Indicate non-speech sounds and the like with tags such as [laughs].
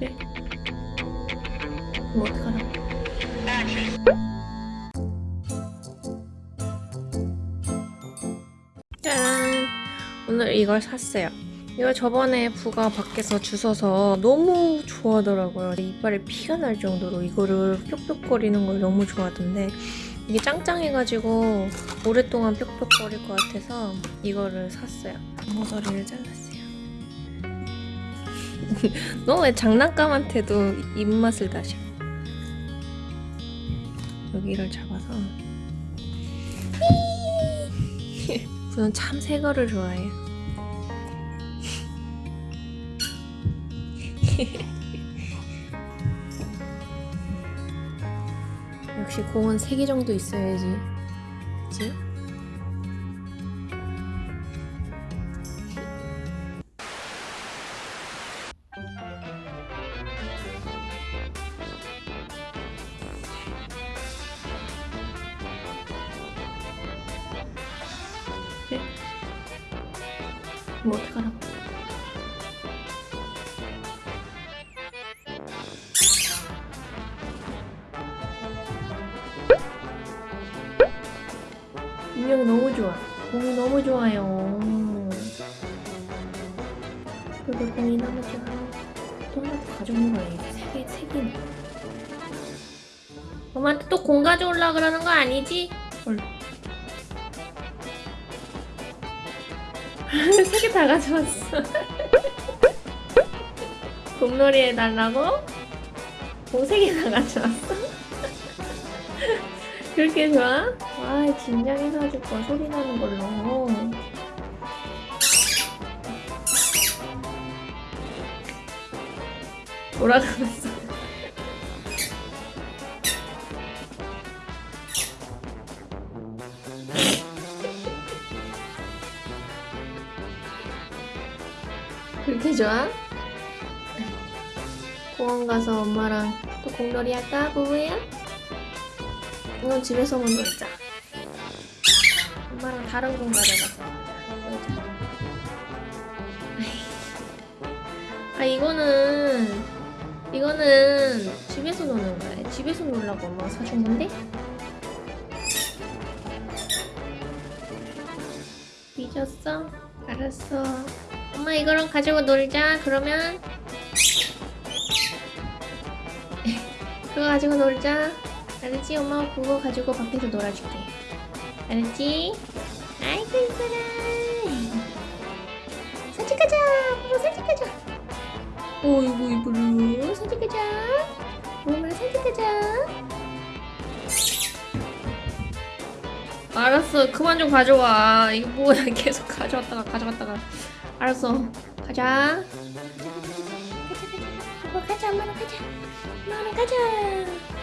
그래 뭐 어떡하라고 짠 오늘 이걸 샀어요. 이거 저번에 부가 밖에서 주워서 너무 좋아하더라고요. 이빨에 피가 날 정도로 이거를 뾱뾱거리는 걸 너무 좋아하던데 이게 짱짱해가지고 오랫동안 뾱뾱거릴 것 같아서 이거를 샀어요. 모서리를 잘랐어요 [laughs] 너 왜 장난감한테도 입맛을 다셔? 여기를 잡아서. [laughs] 저는 참 새거를 좋아해요 [laughs] 역시 공은 3개 정도 있어야지. 그치? 뭐 어떡하라고 인형 너무 좋아. 공이 너무 좋아요. 그게 공이 너무 좋아. 또 하나 더 가져오는 거야. 이게 세 개, 세 개네. 엄마한테 또 공 가져올라 그러는 거 아니지? 헐. 세 개 다 가져왔어. 공놀이 해달라고? 공세개 다 가져왔어. [laughs] 그렇게 좋아? 와거 소리 나는 걸로 그랬어? 그렇게 좋아? 공원 가서 엄마랑 또 공놀이 할까 부부야? 이건 집에서만 놀자. 엄마랑 다른 공 가져가서 놀자. 아 이거는 이거는 집에서 노는 거야. 집에서 놀라고 엄마가 사준 건데. 삐졌어? 알았어. 엄마 이거랑 가지고 놀자. 그러면 [laughs] 그거 가지고 놀자. 알았지? 엄마 그거 가지고 밖에서 놀아줄게. 알았지? 아이고 이뻐라. 사진 가자. 엄마 사진 가자. 어이구 이뻐라. 사진 가자. 엄마 사진 가자. 알았어. 그만 좀 가져와. 이거 뭐야. [laughs] 계속 가져왔다가 가져갔다가. 알았어. 가자. 가자 가자. 엄마 가자. 엄마랑 가자.